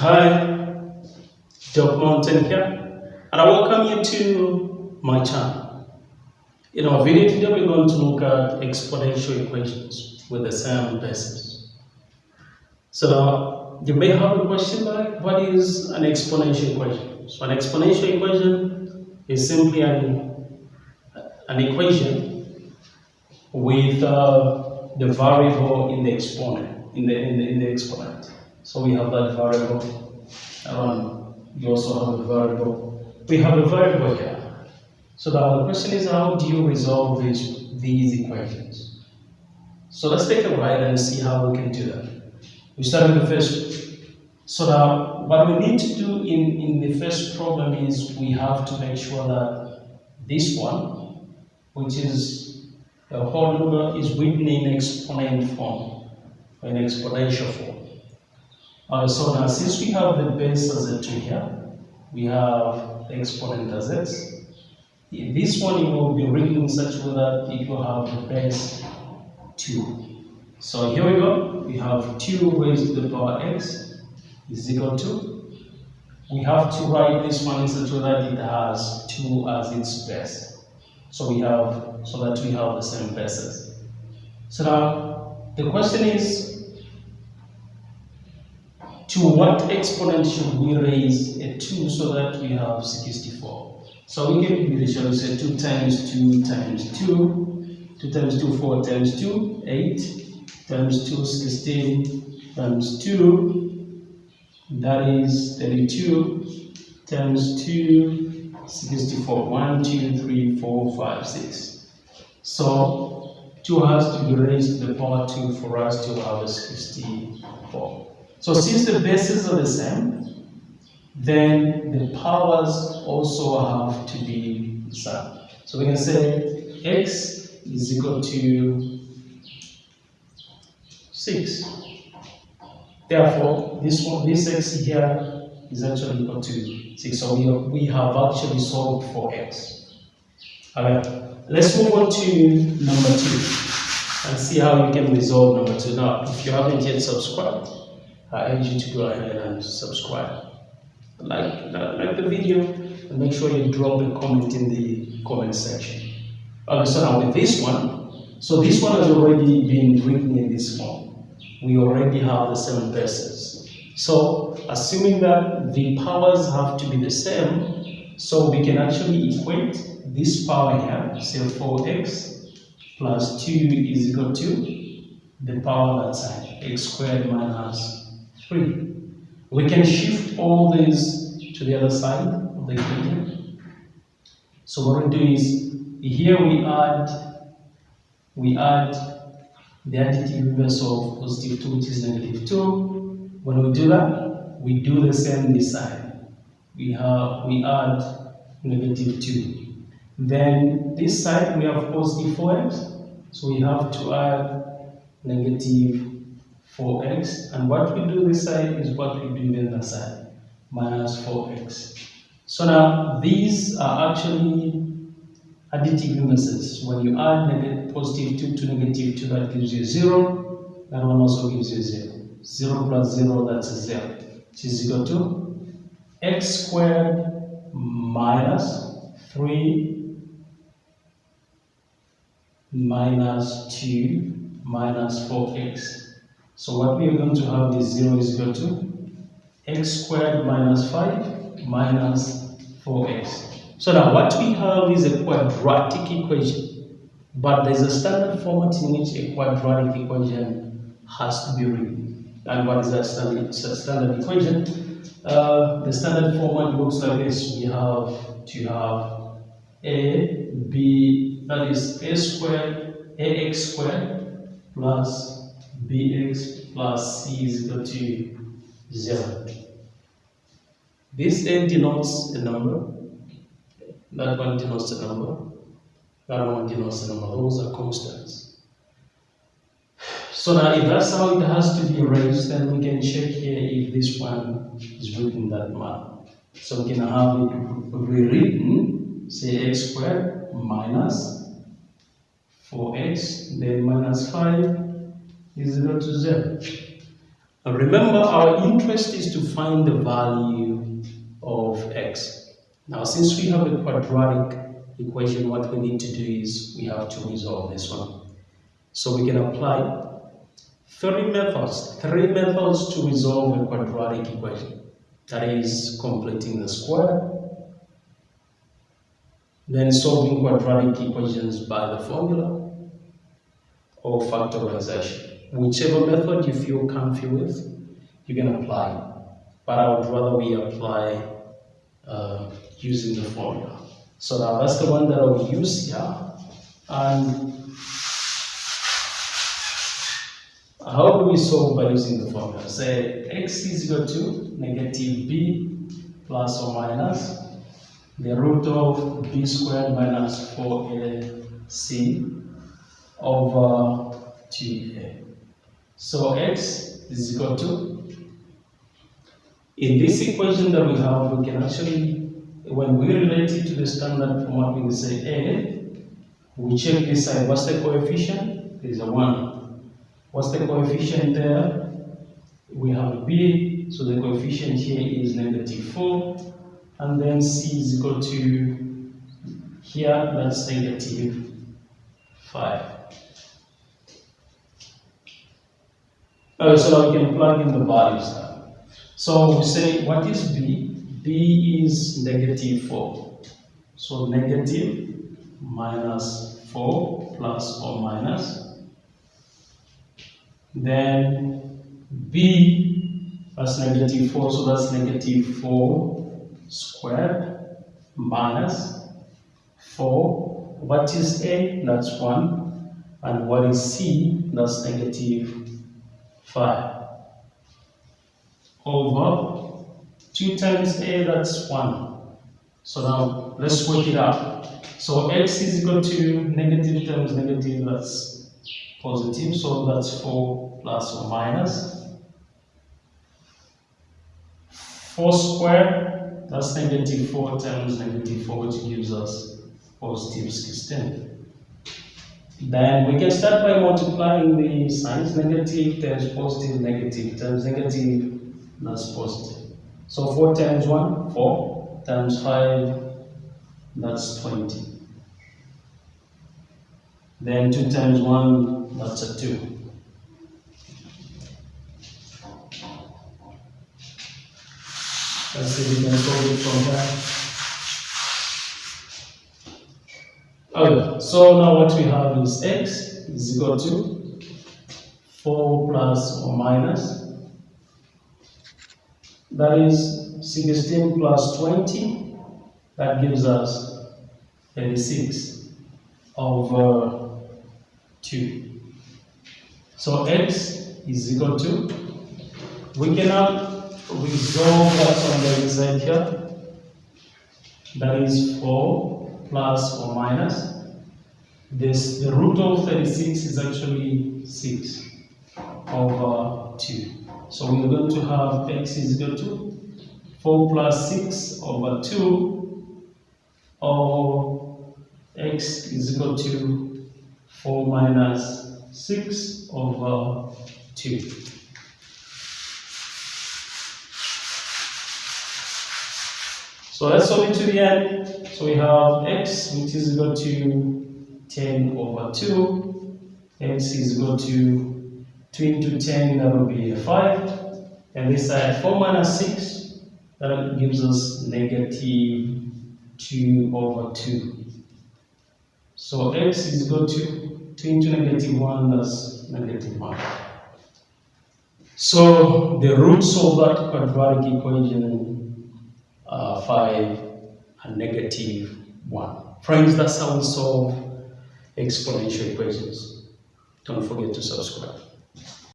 Hi, Doc Mountain here, and I welcome you to my channel. In our video today, we're going to look at exponential equations with the same basis. So you may have a question like, what is an exponential equation? So an exponential equation is simply an, an equation with uh, the variable in the exponent, in the, in the, in the exponent. So we have that variable around. We also have a variable. We have a variable here. So now the question is how do you resolve these, these equations? So let's take a ride and see how we can do that. We start with the first. So now what we need to do in, in the first problem is we have to make sure that this one, which is the whole number, is written in exponent form, in exponential form. Uh, so now since we have the base as a 2 here, we have the exponent as x. This one it will be written in such way that it will have the base 2. So here we go, we have 2 raised to the power x is equal to. We have to write this one in such way that it has 2 as its base. So we have, so that we have the same bases. So now, the question is, to what exponent should we raise a 2 so that we have 64? So we can do shall we say 2 times 2 times 2, 2 times 2, 4 times 2, 8, times 2, 16, times 2, that is 32, times 2, 64, 1, 2, 3, 4, 5, 6. So 2 has to be raised to the power 2 for us to have a 64. So since the bases are the same, then the powers also have to be the same. So we can say x is equal to 6. Therefore, this one, this x here is actually equal to 6. So we, we have actually solved for x. Alright, let's move on to number 2 and see how you can resolve number 2. Now, if you haven't yet subscribed, I urge you to go ahead and subscribe. Like, uh, like the video and make sure you drop a comment in the comment section. Okay, so now with this one, so this one has already been written in this form. We already have the same bases. So assuming that the powers have to be the same, so we can actually equate this power here, say 4x plus 2 is equal to the power that side, x squared minus 3. We can shift all these to the other side of the equation. So what we do is, here we add, we add the additive inverse of positive 2, which is negative 2. When we do that, we do the same this side. We have, we add negative 2. Then this side, we have positive 4x, so we have to add negative 4x and what we do this side is what we do the side minus 4x so now these are actually additive inverses when you add negative positive 2 to negative 2 that gives you 0 that one also gives you 0 0 plus 0 that's 0 which is equal to x squared minus 3 minus 2 minus 4x so what we are going to have is 0 is equal to x squared minus 5 minus 4x. So now what we have is a quadratic equation, but there's a standard format in which a quadratic equation has to be written. And what is that standard, standard equation? Uh, the standard format looks like this. We have to have a, b, that is a squared, ax squared plus bx plus c is equal to 0. This n denotes a number, that one denotes a number, that one denotes a number. Those are constants. So now if that's how it has to be raised, then we can check here if this one is written that manner. So we can have it rewritten, say x squared minus 4x, then minus 5 is equal to 0. And remember, our interest is to find the value of x. Now, since we have a quadratic equation, what we need to do is we have to resolve this one. So we can apply three methods, three methods to resolve a quadratic equation. That is completing the square, then solving quadratic equations by the formula, or factorization. Whichever method you feel comfortable with, you can apply. But I would rather we apply uh, using the formula. So now that's the one that I will use here. And how do we solve by using the formula? Say x is equal to negative b plus or minus the root of b squared minus 4ac over 2a. So x is equal to, in this equation that we have, we can actually, when we relate it to the standard form, we say a, we check this side, what's the coefficient? There is a 1. What's the coefficient there? We have b, so the coefficient here is negative 4, and then c is equal to, here, that's negative 5. Uh, so we can plug in the values now. So we say, what is B? B is negative 4. So negative minus 4 plus or minus. Then B, that's negative 4, so that's negative 4 squared minus 4. What is A? That's 1. And what is C? That's negative 5 over 2 times a, that's 1. So now let's work it out. So x is equal to negative times negative, that's positive, so that's 4 plus or minus. 4 squared, that's negative 4 times negative 4, which gives us positive 16. Then we can start by multiplying the signs, negative times positive, negative times negative, that's positive. So 4 times 1, 4, times 5, that's 20. Then 2 times 1, that's a 2. Let's see if we can solve it from there. Okay, so now what we have is x is equal to 4 plus or minus. That is 16 plus 20. That gives us 36 over 2. So x is equal to, we cannot resolve that on the inside here. That is 4 plus or minus. This, the root of 36 is actually 6 over 2. So we're going to have x is equal to 4 plus 6 over 2 or x is equal to 4 minus 6 over 2. So let's solve it to the end. So we have x, which is equal to 10 over 2. x is equal to 2 into 10, that will be 5. And this side, 4 minus 6, that gives us negative 2 over 2. So x is equal to 2 into negative 1, that's negative 1. So the roots of that quadratic equation uh, 5 and negative 1. Friends, that's how we solve exponential equations. Don't forget to subscribe.